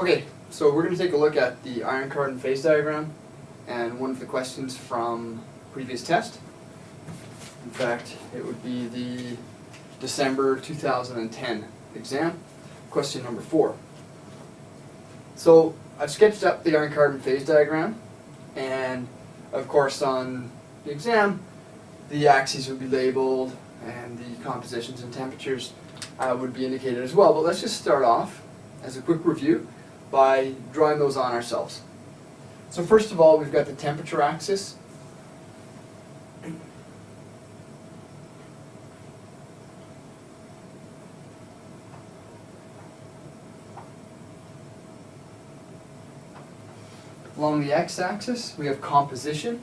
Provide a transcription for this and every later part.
Okay, so we're going to take a look at the iron carbon phase diagram and one of the questions from previous test. In fact, it would be the December 2010 exam, question number four. So I've sketched up the iron carbon phase diagram and of course on the exam the axes would be labeled and the compositions and temperatures uh, would be indicated as well. But let's just start off as a quick review by drawing those on ourselves. So first of all, we've got the temperature axis. Along the x-axis, we have composition.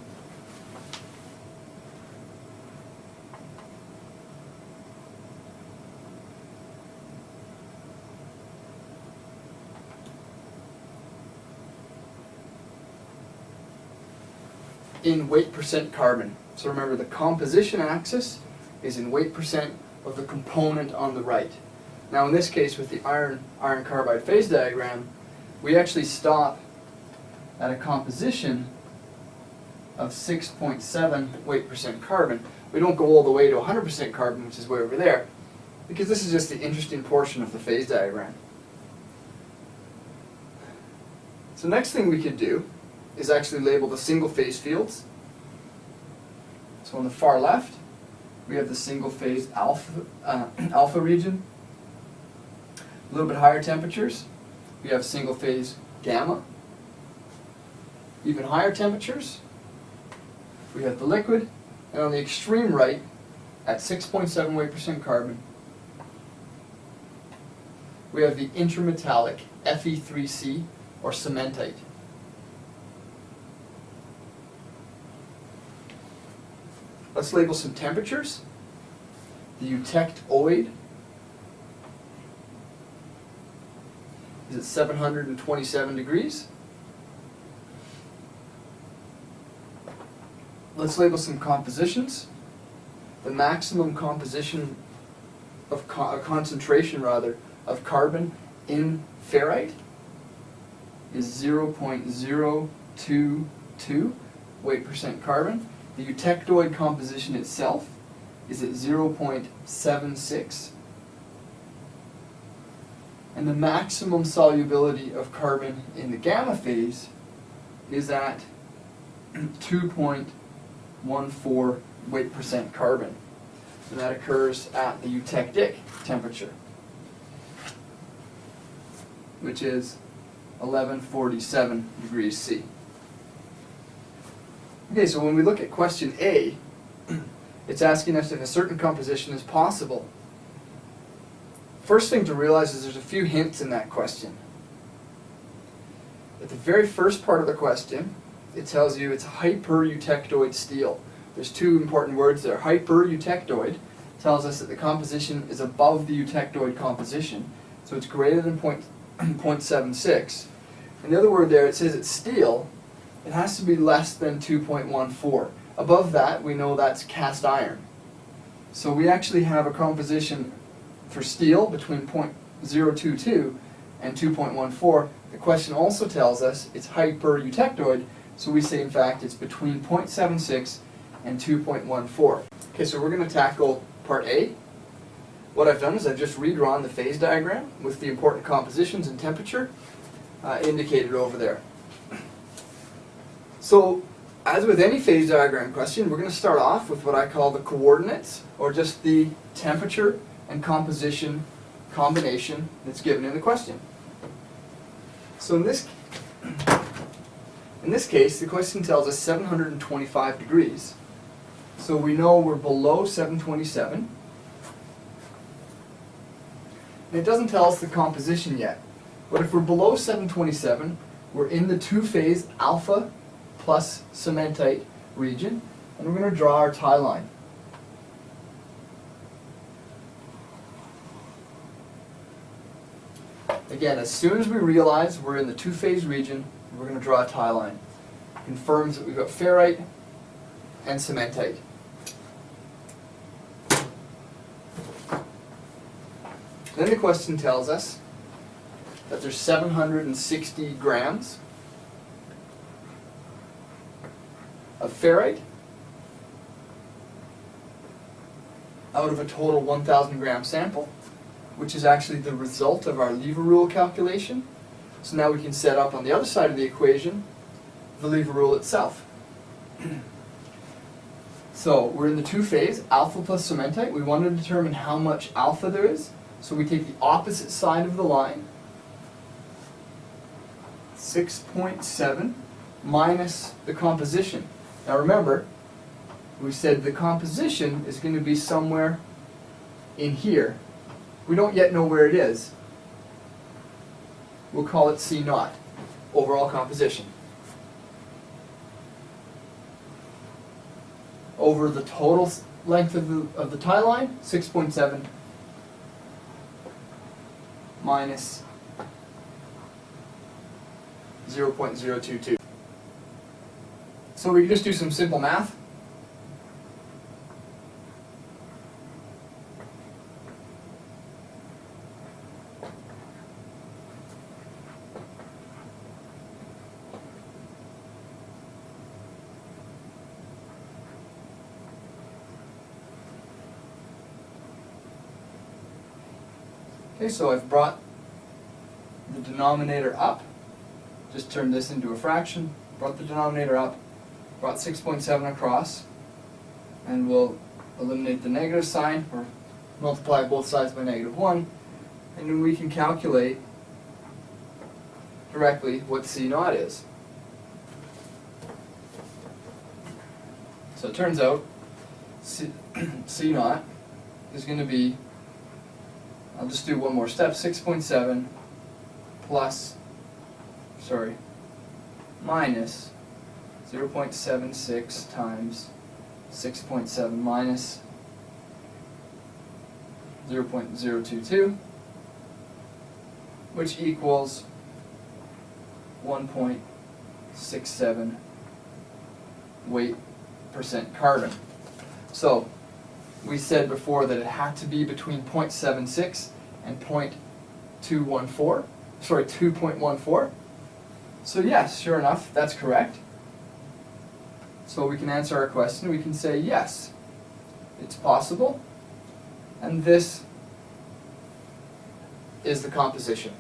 In weight percent carbon. So remember the composition axis is in weight percent of the component on the right. Now in this case with the iron iron carbide phase diagram, we actually stop at a composition of 6.7 weight percent carbon. We don't go all the way to 100% carbon, which is way over there, because this is just the interesting portion of the phase diagram. So next thing we could do is actually labeled the single phase fields. So on the far left, we have the single phase alpha, uh, alpha region. A little bit higher temperatures, we have single phase gamma. Even higher temperatures, we have the liquid. And on the extreme right, at 6.7 weight percent carbon, we have the intermetallic Fe3C or cementite. Let's label some temperatures. The eutectoid is at 727 degrees. Let's label some compositions. The maximum composition of co uh, concentration rather of carbon in ferrite is 0.022 weight percent carbon. The eutectoid composition itself is at 0.76 and the maximum solubility of carbon in the gamma phase is at 2.14 weight percent carbon and that occurs at the eutectic temperature which is 1147 degrees C. Okay, so when we look at question A, it's asking us if a certain composition is possible. First thing to realize is there's a few hints in that question. At the very first part of the question, it tells you it's hyper-eutectoid steel. There's two important words there. Hyper-eutectoid tells us that the composition is above the eutectoid composition, so it's greater than point, 0.76. And the other word there, it says it's steel, it has to be less than 2.14. Above that, we know that's cast iron. So we actually have a composition for steel between 0.022 and 2.14. The question also tells us it's hyper-eutectoid, so we say in fact it's between 0.76 and 2.14. Okay, so we're going to tackle part A. What I've done is I've just redrawn the phase diagram with the important compositions and temperature uh, indicated over there. So, as with any phase diagram question, we're going to start off with what I call the coordinates, or just the temperature and composition combination that's given in the question. So in this, in this case, the question tells us 725 degrees. So we know we're below 727. And it doesn't tell us the composition yet. But if we're below 727, we're in the two-phase alpha plus cementite region, and we're going to draw our tie line. Again, as soon as we realize we're in the two-phase region, we're going to draw a tie line. Confirms that we've got ferrite and cementite. Then the question tells us that there's 760 grams ferrite out of a total 1,000 gram sample, which is actually the result of our lever rule calculation. So now we can set up on the other side of the equation the lever rule itself. so we're in the two phase, alpha plus cementite. We want to determine how much alpha there is. So we take the opposite side of the line, 6.7 minus the composition. Now remember, we said the composition is going to be somewhere in here. We don't yet know where it is. We'll call it C naught, overall composition. Over the total length of the, of the tie line, 6.7 minus 0.022. So we can just do some simple math. Okay, so I've brought the denominator up, just turned this into a fraction, brought the denominator up, brought 6.7 across, and we'll eliminate the negative sign, or multiply both sides by negative 1, and then we can calculate directly what C naught is. So it turns out C, C naught is going to be I'll just do one more step, six point seven plus, sorry, minus zero point seven six times six point seven minus zero point zero two two, which equals one point six seven weight percent carbon. So, we said before that it had to be between 0.76 and 0.214, sorry, 2.14. So yes, sure enough, that's correct. So we can answer our question, we can say yes, it's possible, and this is the composition.